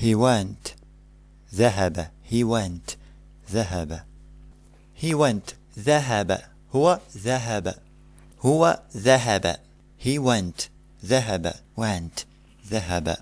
he went. ذهب. He went. ذهب. He went. ذهب. هو ذهب. هو ذهب. He went. ذهب. Went. ذهب.